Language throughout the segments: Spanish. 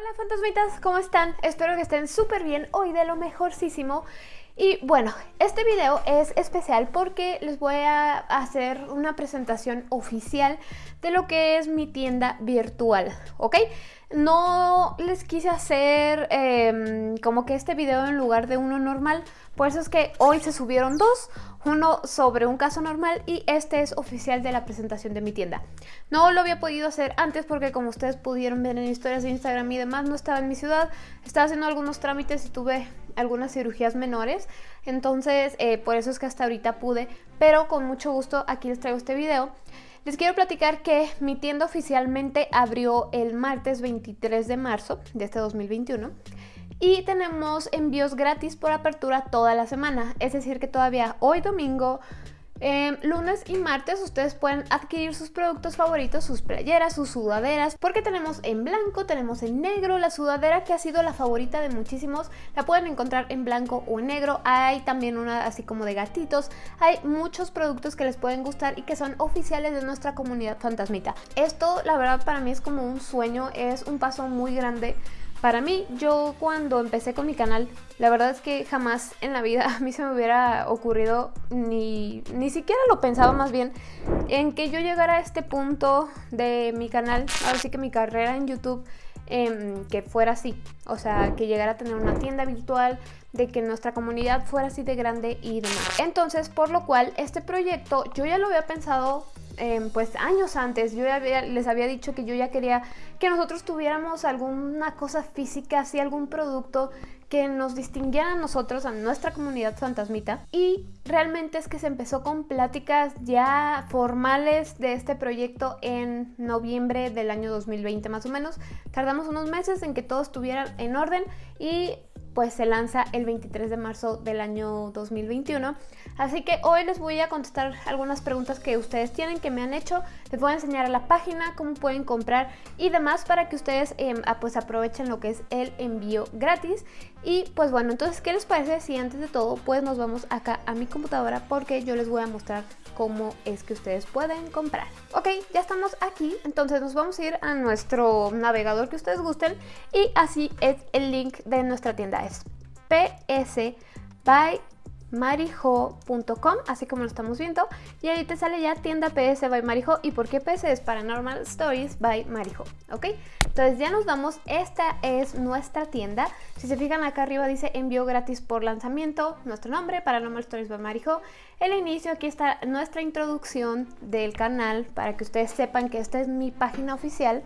Hola fantasmitas, ¿cómo están? Espero que estén súper bien, hoy de lo mejorcísimo y bueno, este video es especial porque les voy a hacer una presentación oficial de lo que es mi tienda virtual, ¿ok? No les quise hacer em, como que este video en lugar de uno normal, por eso es que hoy se subieron dos, uno sobre un caso normal y este es oficial de la presentación de mi tienda. No lo había podido hacer antes porque como ustedes pudieron ver en historias de Instagram y demás, no estaba en mi ciudad, estaba haciendo algunos trámites y tuve algunas cirugías menores, entonces eh, por eso es que hasta ahorita pude, pero con mucho gusto aquí les traigo este video. Les quiero platicar que mi tienda oficialmente abrió el martes 23 de marzo de este 2021 y tenemos envíos gratis por apertura toda la semana, es decir que todavía hoy domingo Em, lunes y martes ustedes pueden adquirir sus productos favoritos, sus playeras, sus sudaderas, porque tenemos en blanco, tenemos en negro, la sudadera que ha sido la favorita de muchísimos, la pueden encontrar en blanco o en negro, hay también una así como de gatitos, hay muchos productos que les pueden gustar y que son oficiales de nuestra comunidad fantasmita. Esto la verdad para mí es como un sueño, es un paso muy grande para mí, yo cuando empecé con mi canal, la verdad es que jamás en la vida a mí se me hubiera ocurrido, ni, ni siquiera lo pensaba más bien, en que yo llegara a este punto de mi canal, ahora sí que mi carrera en YouTube, em, que fuera así, o sea, que llegara a tener una tienda virtual, de que nuestra comunidad fuera así de grande y demás. Entonces, por lo cual, este proyecto yo ya lo había pensado Em, pues años antes, yo les había dicho que yo ya quería que nosotros tuviéramos alguna cosa física, así algún producto que nos distinguiera a nosotros, a nuestra comunidad fantasmita. Y realmente es que se empezó con pláticas ya formales de este proyecto en noviembre del año 2020 más o menos. Tardamos unos meses en que todo estuviera en orden y pues se lanza el 23 de marzo del año 2021. Así que hoy les voy a contestar algunas preguntas que ustedes tienen, que me han hecho. Les voy a enseñar a la página, cómo pueden comprar y demás para que ustedes em, ah, pues aprovechen lo que es el envío gratis. Y pues bueno, entonces, ¿qué les parece si antes de todo pues nos vamos acá a mi computadora porque yo les voy a mostrar cómo es que ustedes pueden comprar. Ok, ya estamos aquí, entonces nos vamos a ir a nuestro navegador que ustedes gusten y así es el link de nuestra tienda es ps by marijo.com, así como lo estamos viendo, y ahí te sale ya tienda PS by Marijo, y por qué PS es Paranormal Stories by Marijo, ¿ok? Entonces ya nos vamos, esta es nuestra tienda, si se fijan acá arriba dice envío gratis por lanzamiento, nuestro nombre, Paranormal Stories by Marijo, el inicio, aquí está nuestra introducción del canal, para que ustedes sepan que esta es mi página oficial,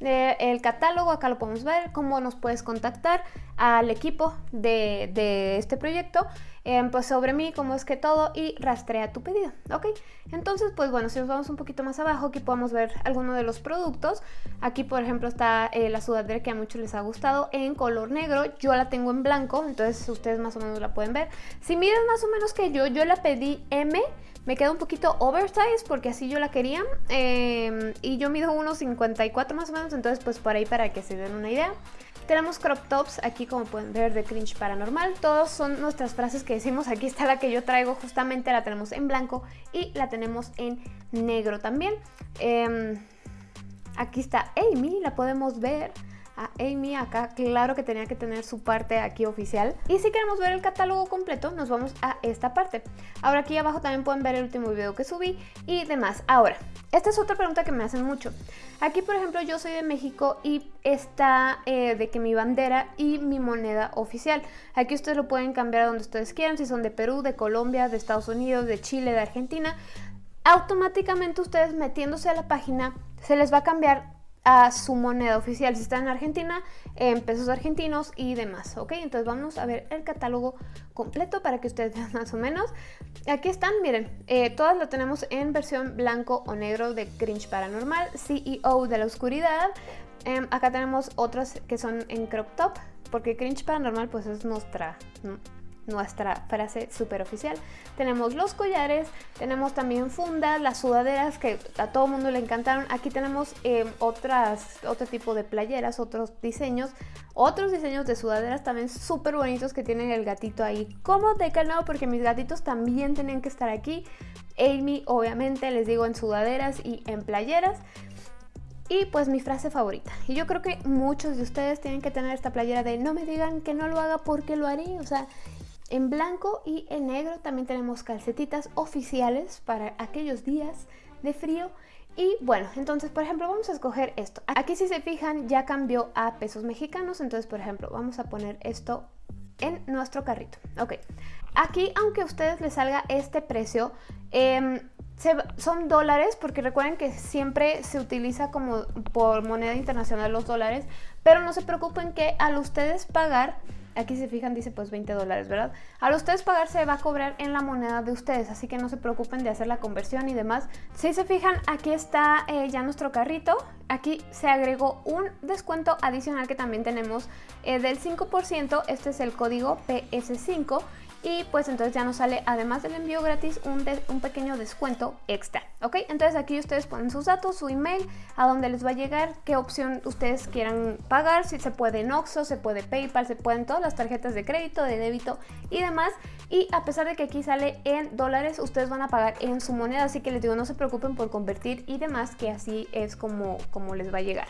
el catálogo, acá lo podemos ver, cómo nos puedes contactar al equipo de, este proyecto, em, pues sobre mí, cómo es que todo y rastrea tu pedido, ¿ok? Entonces, pues bueno, si nos vamos un poquito más abajo, aquí podemos ver algunos de los productos. Aquí, por ejemplo, está eh, la sudadera que a muchos les ha gustado en color negro. Yo la tengo en blanco, entonces ustedes más o menos la pueden ver. Si miran más o menos que yo, yo la pedí M, me queda un poquito oversize porque así yo la quería. Em, y yo mido unos 54 más o menos, entonces pues por ahí para que se den una idea. Tenemos crop tops aquí como pueden ver de cringe paranormal. Todos son nuestras frases que decimos. Aquí está la que yo traigo justamente, la tenemos en blanco y la tenemos en negro también. Em, aquí está Amy, la podemos ver a Amy acá, claro que tenía que tener su parte aquí oficial. Y si queremos ver el catálogo completo, nos vamos a esta parte. Ahora aquí abajo también pueden ver el último video que subí y demás. Ahora, esta es otra pregunta que me hacen mucho. Aquí, por ejemplo, yo soy de México y está eh, de que mi bandera y mi moneda oficial. Aquí ustedes lo pueden cambiar a donde ustedes quieran, si son de Perú, de Colombia, de Estados Unidos, de Chile, de Argentina. Automáticamente ustedes metiéndose a la página se les va a cambiar a su moneda oficial. Si está en Argentina, en pesos argentinos y demás, ¿ok? Entonces vamos a ver el catálogo completo para que ustedes vean más o menos. Aquí están, miren, eh, todas lo tenemos en versión blanco o negro de Grinch Paranormal, CEO de la Oscuridad. Em, acá tenemos otras que son en crop top, porque Grinch Paranormal pues es nuestra nuestra frase super oficial. Tenemos los collares, tenemos también fundas, las sudaderas que a todo mundo le encantaron. Aquí tenemos eh, otras, otro tipo de playeras, otros diseños, otros diseños de sudaderas también súper bonitos que tienen el gatito ahí. Como de calado porque mis gatitos también tienen que estar aquí. Amy obviamente les digo en sudaderas y en playeras. y pues mi frase favorita. Y yo creo que muchos de ustedes tienen que tener esta playera de no me digan que no lo haga porque lo haré. O sea, en blanco y en negro también tenemos calcetitas oficiales para aquellos días de frío. Y bueno, entonces por ejemplo vamos a escoger esto. Aquí si se fijan ya cambió a pesos mexicanos, entonces por ejemplo vamos a poner esto en nuestro carrito. Ok, aquí aunque a ustedes les salga este precio, eh, son dólares, porque recuerden que siempre se utiliza como por moneda internacional los dólares, pero no se preocupen que al ustedes pagar, aquí se fijan dice pues 20 dólares, ¿verdad? Al ustedes pagar se va a cobrar en la moneda de ustedes, así que no se preocupen de hacer la conversión y demás. Si se fijan, aquí está eh, ya nuestro carrito, aquí se agregó un descuento adicional que también tenemos eh, del 5%, este es el código PS5 y pues entonces ya nos sale además del envío gratis un, un, pequeño descuento extra, ¿ok? Entonces aquí ustedes ponen sus datos, su email, a dónde les va a llegar, qué opción ustedes quieran pagar, si se puede en Oxxo, se puede PayPal, se pueden todas las tarjetas de crédito, de débito y demás y a pesar de que aquí sale en dólares, ustedes van a pagar en su moneda, así que les digo no se preocupen por convertir y demás, que así es como, como les va a llegar.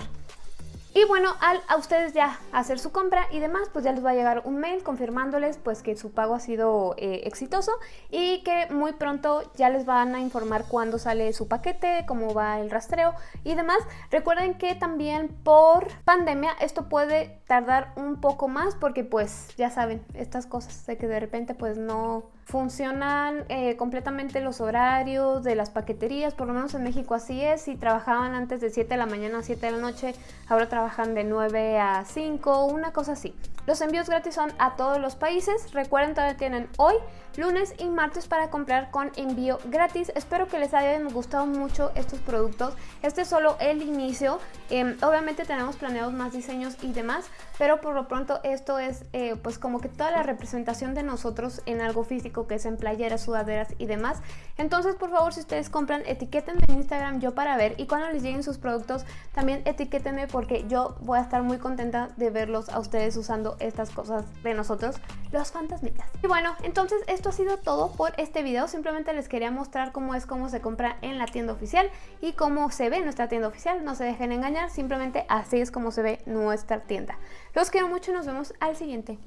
Y bueno, al a ustedes ya hacer su compra y demás, pues ya les va a llegar un mail confirmándoles pues que su pago ha sido eh, exitoso y que muy pronto ya les van a informar cuándo sale su paquete, cómo va el rastreo y demás. Recuerden que también por pandemia esto puede tardar un poco más porque pues ya saben, estas cosas de que de repente pues no funcionan eh, completamente los horarios de las paqueterías, por lo menos en México así es, si trabajaban antes de 7 de la mañana a 7 de la noche, ahora trabajan de 9 a 5, una cosa así. Los envíos gratis son a todos los países, recuerden todavía tienen hoy, lunes y martes para comprar con envío gratis. Espero que les hayan gustado mucho estos productos, este es solo el inicio, em, obviamente tenemos planeados más diseños y demás, pero por lo pronto esto es eh, pues como que toda la representación de nosotros en algo físico que es en playeras, sudaderas y demás. Entonces, por favor, si ustedes compran, etiquétenme en Instagram yo para ver y cuando les lleguen sus productos, también etiquétenme porque yo voy a estar muy contenta de verlos a ustedes usando estas cosas de nosotros, los fantasmitas. Y bueno, entonces esto ha sido todo por este video. Simplemente les quería mostrar cómo es cómo se compra en la tienda oficial y cómo se ve nuestra tienda oficial. No se dejen engañar, simplemente así es como se ve nuestra tienda. Los quiero mucho y nos vemos al siguiente.